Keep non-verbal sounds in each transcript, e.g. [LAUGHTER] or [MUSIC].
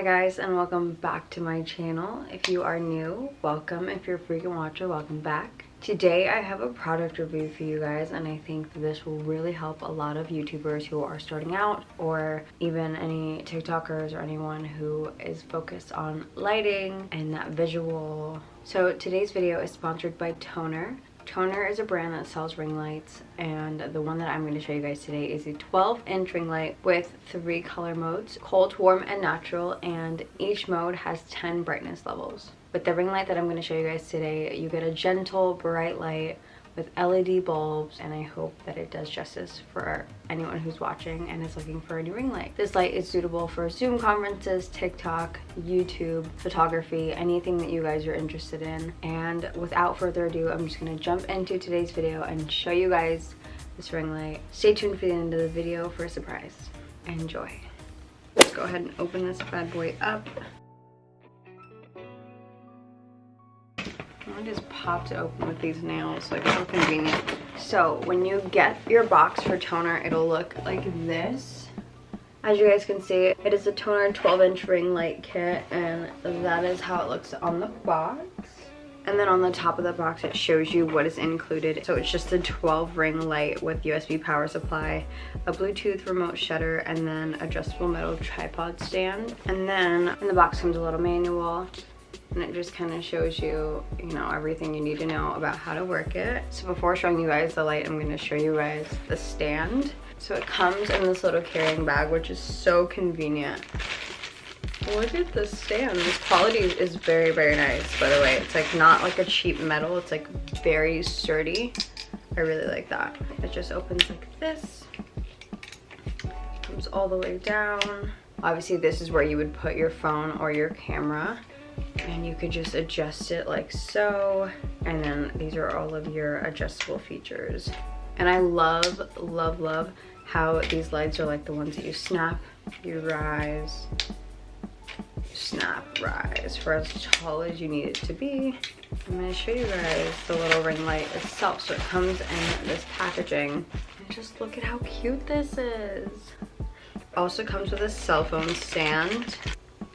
Hi guys and welcome back to my channel. If you are new, welcome. If you're a frequent watcher, welcome back. Today I have a product review for you guys and I think this will really help a lot of YouTubers who are starting out or even any TikTokers or anyone who is focused on lighting and that visual. So today's video is sponsored by Tonor. Tonor is a brand that sells ring lights and the one that I'm going to show you guys today is a 12 inch ring light with three color modes, cold, warm, and natural and each mode has 10 brightness levels. With the ring light that I'm going to show you guys today, you get a gentle, bright light with LED bulbs and I hope that it does justice for anyone who's watching and is looking for a new ring light. This light is suitable for Zoom conferences, TikTok, YouTube, photography, anything that you guys are interested in. And without further ado, I'm just gonna jump into today's video and show you guys this ring light. Stay tuned for the end of the video for a surprise. Enjoy. Let's go ahead and open this bad boy up. I just popped it open with these nails, like so convenient. So when you get your box for Tonor, it'll look like this. As you guys can see, it is a Tonor 12 inch ring light kit and that is how it looks on the box. And then on the top of the box, it shows you what is included. So it's just a 12 ring light with USB power supply, a Bluetooth remote shutter, and then adjustable metal tripod stand. And then in the box comes a little manual and it just kind of shows you you know everything you need to know about how to work it. So before showing you guys the light i'm going to show you guys the stand. So it comes in this little carrying bag which is so convenient. Look at the stand. This quality is very very nice by the way. It's like not like a cheap metal. It's like very sturdy. I really like that. It just opens like this comes all the way down. Obviously this is where you would put your phone or your camera and you could just adjust it like so. And then these are all of your adjustable features. And I love love love how these lights are like the ones that you snap you rise snap rise for as tall as you need it to be. I'm going to show you guys the little ring light itself. So it comes in this packaging. And just look at how cute this is. Also comes with a cell phone stand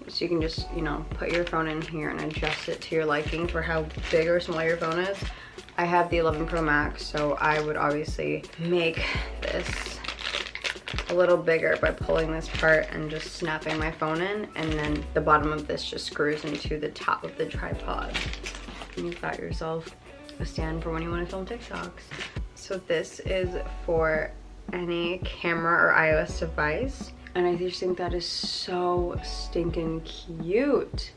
so you can just, you know, put your phone in here and adjust it to your liking for how big or small your phone is. I have the 11 Pro Max, so I would obviously make this a little bigger by pulling this part and just snapping my phone in and then the bottom of this just screws into the top of the tripod. And you've got yourself a stand for when you want to film TikToks. So this is for any camera or iOS device and I just think that is so stinking cute.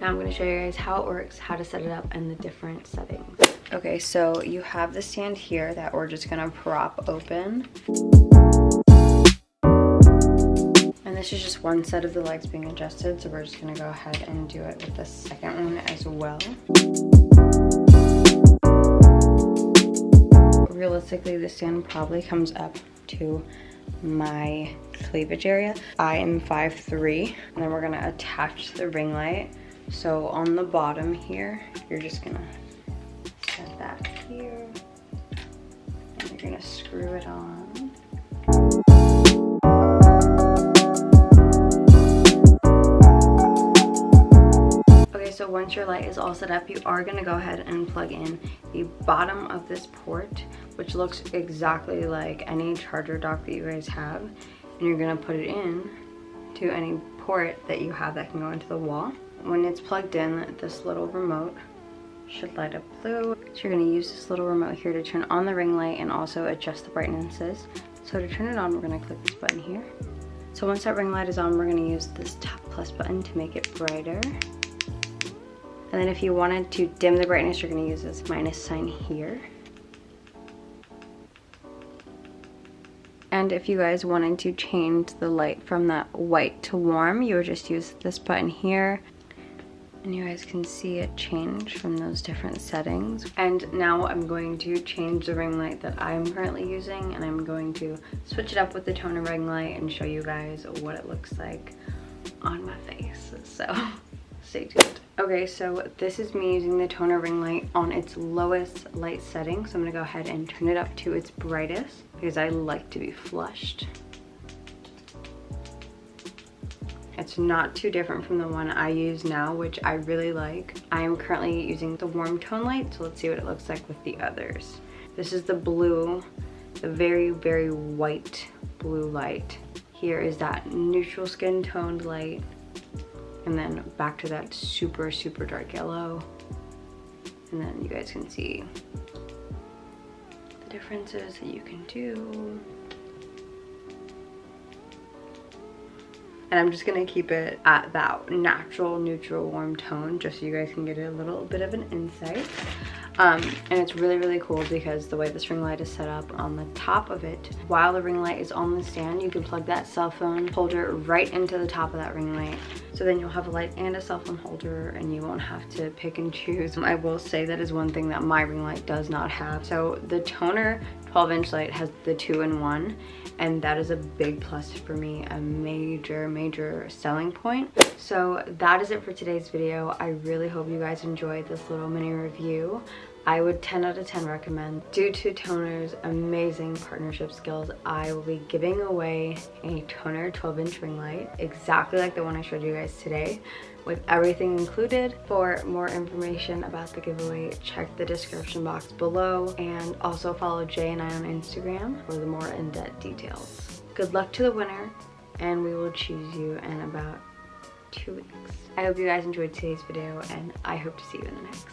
Now I'm gonna show you guys how it works, how to set it up, and the different settings. Okay, so you have the stand here that we're just gonna prop open. And this is just one set of the legs being adjusted, so we're just gonna go ahead and do it with the second one as well. Realistically, the stand probably comes up to my cleavage area. I am 5'3", and then we're gonna attach the ring light. So on the bottom here, you're just gonna set that here, and you're gonna screw it on. Okay, so once your light is all set up, you are gonna go ahead and plug in the bottom of this port, which looks exactly like any charger dock that you guys have and you're gonna put it in to any port that you have that can go into the wall. When it's plugged in, this little remote should light up blue. So you're gonna use this little remote here to turn on the ring light and also adjust the brightnesses. So to turn it on, we're gonna click this button here. So once that ring light is on, we're gonna use this top plus button to make it brighter. And then if you wanted to dim the brightness, you're gonna use this minus sign here. And if you guys wanted to change the light from that white to warm, you would just use this button here. And you guys can see it change from those different settings. And now I'm going to change the ring light that I'm currently using and I'm going to switch it up with the Tonor ring light and show you guys what it looks like on my face. So [LAUGHS] stay tuned. Okay, so this is me using the Tonor ring light on its lowest light setting. So I'm gonna go ahead and turn it up to its brightest because I like to be flushed. It's not too different from the one I use now, which I really like. I am currently using the warm tone light, so let's see what it looks like with the others. This is the blue, the very, very white blue light. Here is that neutral skin toned light, and then back to that super, super dark yellow. And then you guys can see the differences that you can do. And I'm just gonna keep it at that natural neutral warm tone just so you guys can get a little bit of an insight. Um, and it's really really cool because the way this ring light is set up on the top of it while the ring light is on the stand you can plug that cell phone holder right into the top of that ring light. So then you'll have a light and a cell phone holder and you won't have to pick and choose. [LAUGHS] I will say that is one thing that my ring light does not have. So the Tonor 12 inch light has the two in one and that is a big plus for me a major major selling point so that is it for today's video i really hope you guys enjoyed this little mini review I would 10 out of 10 recommend. Due to Tonor's amazing partnership skills, I will be giving away a Toner 12 inch ring light, exactly like the one I showed you guys today, with everything included. For more information about the giveaway, check the description box below and also follow Jay and I on Instagram for the more in-depth details. Good luck to the winner and we will choose you in about two weeks. I hope you guys enjoyed today's video and I hope to see you in the next.